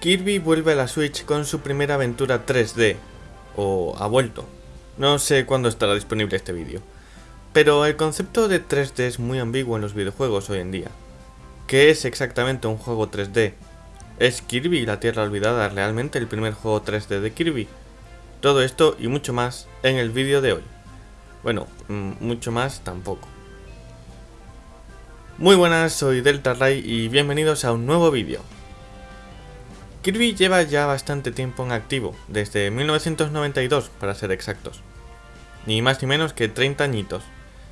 Kirby vuelve a la Switch con su primera aventura 3D, o ha vuelto. No sé cuándo estará disponible este vídeo. Pero el concepto de 3D es muy ambiguo en los videojuegos hoy en día. ¿Qué es exactamente un juego 3D? ¿Es Kirby la Tierra Olvidada realmente el primer juego 3D de Kirby? Todo esto y mucho más en el vídeo de hoy. Bueno, mm, mucho más tampoco. Muy buenas, soy Delta Ray y bienvenidos a un nuevo vídeo. Kirby lleva ya bastante tiempo en activo, desde 1992 para ser exactos. Ni más ni menos que 30 añitos.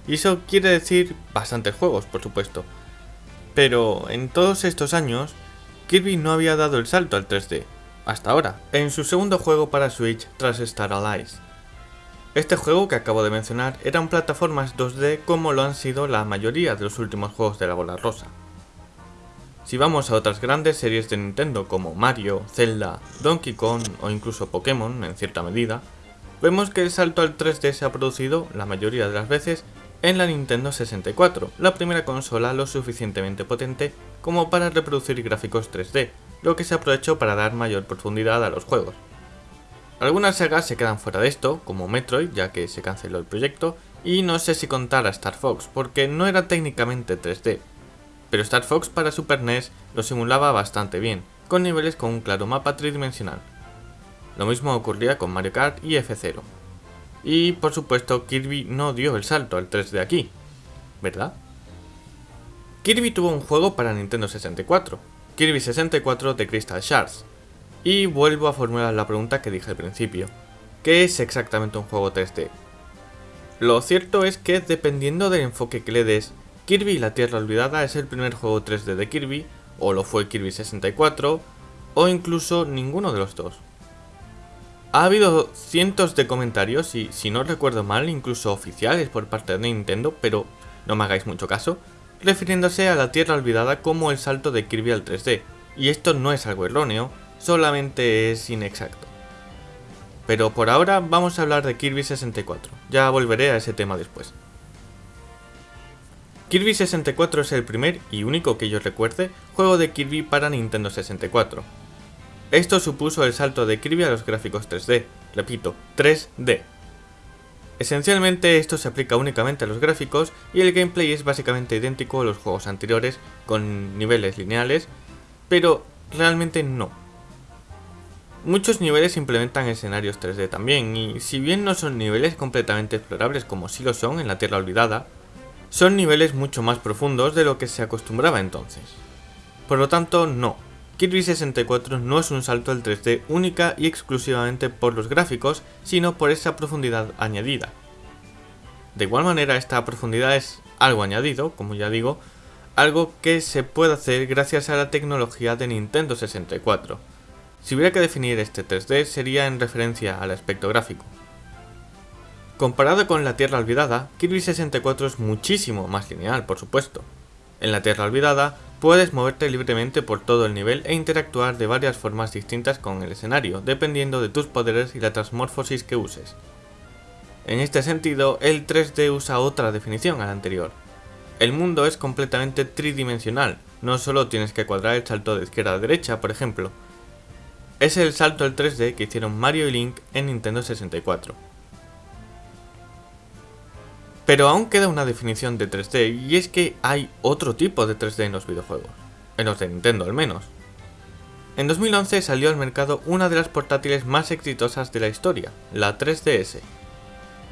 Y eso quiere decir bastantes juegos, por supuesto. Pero en todos estos años, Kirby no había dado el salto al 3D, hasta ahora, en su segundo juego para Switch tras Star Allies. Este juego que acabo de mencionar eran plataformas 2D como lo han sido la mayoría de los últimos juegos de la bola rosa. Si vamos a otras grandes series de Nintendo como Mario, Zelda, Donkey Kong o incluso Pokémon en cierta medida, vemos que el salto al 3D se ha producido, la mayoría de las veces, en la Nintendo 64, la primera consola lo suficientemente potente como para reproducir gráficos 3D, lo que se aprovechó para dar mayor profundidad a los juegos. Algunas sagas se quedan fuera de esto, como Metroid, ya que se canceló el proyecto, y no sé si contar a Star Fox, porque no era técnicamente 3D, pero Star Fox para Super NES lo simulaba bastante bien, con niveles con un claro mapa tridimensional. Lo mismo ocurría con Mario Kart y F0. Y por supuesto Kirby no dio el salto al 3D aquí, ¿verdad? Kirby tuvo un juego para Nintendo 64, Kirby 64 de Crystal Shards. Y vuelvo a formular la pregunta que dije al principio, ¿qué es exactamente un juego 3D? Lo cierto es que dependiendo del enfoque que le des, Kirby y la Tierra Olvidada es el primer juego 3D de Kirby, o lo fue Kirby 64, o incluso ninguno de los dos. Ha habido cientos de comentarios y, si no recuerdo mal, incluso oficiales por parte de Nintendo, pero no me hagáis mucho caso, refiriéndose a la Tierra Olvidada como el salto de Kirby al 3D, y esto no es algo erróneo, solamente es inexacto. Pero por ahora vamos a hablar de Kirby 64, ya volveré a ese tema después. Kirby 64 es el primer y único que yo recuerde juego de Kirby para Nintendo 64. Esto supuso el salto de Kirby a los gráficos 3D, repito, 3D. Esencialmente esto se aplica únicamente a los gráficos y el gameplay es básicamente idéntico a los juegos anteriores con niveles lineales, pero realmente no. Muchos niveles implementan escenarios 3D también, y si bien no son niveles completamente explorables como sí lo son en la Tierra Olvidada, son niveles mucho más profundos de lo que se acostumbraba entonces. Por lo tanto, no. Kirby 64 no es un salto al 3D única y exclusivamente por los gráficos, sino por esa profundidad añadida. De igual manera, esta profundidad es algo añadido, como ya digo, algo que se puede hacer gracias a la tecnología de Nintendo 64. Si hubiera que definir este 3D sería en referencia al aspecto gráfico. Comparado con la Tierra Olvidada, Kirby 64 es muchísimo más lineal, por supuesto. En la Tierra Olvidada, puedes moverte libremente por todo el nivel e interactuar de varias formas distintas con el escenario, dependiendo de tus poderes y la transmorfosis que uses. En este sentido, el 3D usa otra definición a la anterior. El mundo es completamente tridimensional, no solo tienes que cuadrar el salto de izquierda a derecha, por ejemplo. Es el salto al 3D que hicieron Mario y Link en Nintendo 64. Pero aún queda una definición de 3D y es que hay otro tipo de 3D en los videojuegos, en los de Nintendo al menos. En 2011 salió al mercado una de las portátiles más exitosas de la historia, la 3DS.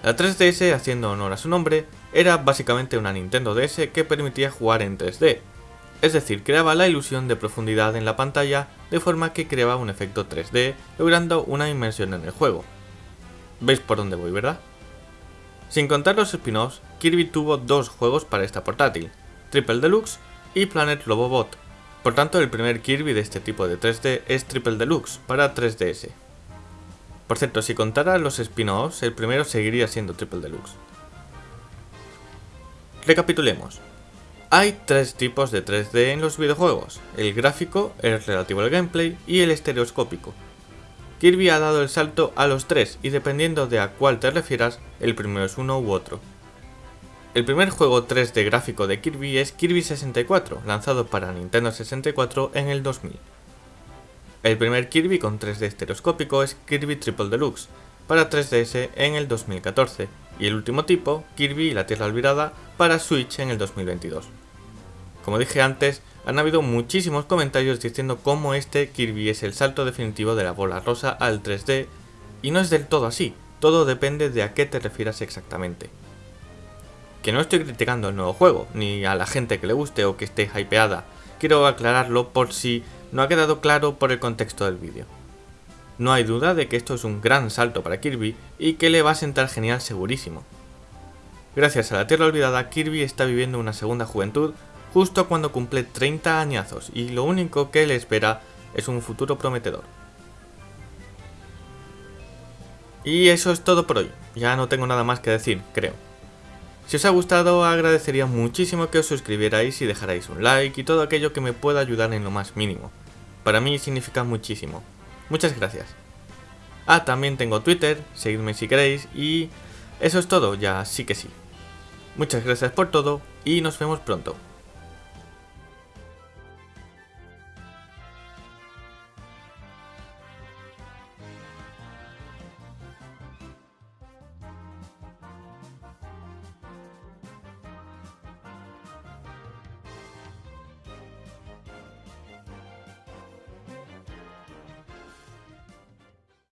La 3DS, haciendo honor a su nombre, era básicamente una Nintendo DS que permitía jugar en 3D, es decir, creaba la ilusión de profundidad en la pantalla de forma que creaba un efecto 3D, logrando una inmersión en el juego. ¿Veis por dónde voy, verdad? Sin contar los spin-offs, Kirby tuvo dos juegos para esta portátil, Triple Deluxe y Planet Robobot. Por tanto, el primer Kirby de este tipo de 3D es Triple Deluxe para 3DS. Por cierto, si contara los spin-offs, el primero seguiría siendo Triple Deluxe. Recapitulemos. Hay tres tipos de 3D en los videojuegos, el gráfico, el relativo al gameplay y el estereoscópico. Kirby ha dado el salto a los tres y dependiendo de a cuál te refieras, el primero es uno u otro. El primer juego 3D gráfico de Kirby es Kirby 64, lanzado para Nintendo 64 en el 2000. El primer Kirby con 3D estereoscópico es Kirby Triple Deluxe, para 3DS en el 2014, y el último tipo, Kirby y la Tierra Olvidada, para Switch en el 2022. Como dije antes, han habido muchísimos comentarios diciendo cómo este Kirby es el salto definitivo de la bola rosa al 3D, y no es del todo así, todo depende de a qué te refieras exactamente. Que no estoy criticando el nuevo juego, ni a la gente que le guste o que esté hypeada, quiero aclararlo por si no ha quedado claro por el contexto del vídeo. No hay duda de que esto es un gran salto para Kirby y que le va a sentar genial segurísimo. Gracias a la Tierra Olvidada, Kirby está viviendo una segunda juventud justo cuando cumple 30 añazos y lo único que le espera es un futuro prometedor. Y eso es todo por hoy, ya no tengo nada más que decir, creo. Si os ha gustado agradecería muchísimo que os suscribierais y dejarais un like y todo aquello que me pueda ayudar en lo más mínimo. Para mí significa muchísimo. Muchas gracias. Ah, también tengo Twitter, seguidme si queréis y eso es todo, ya sí que sí. Muchas gracias por todo y nos vemos pronto.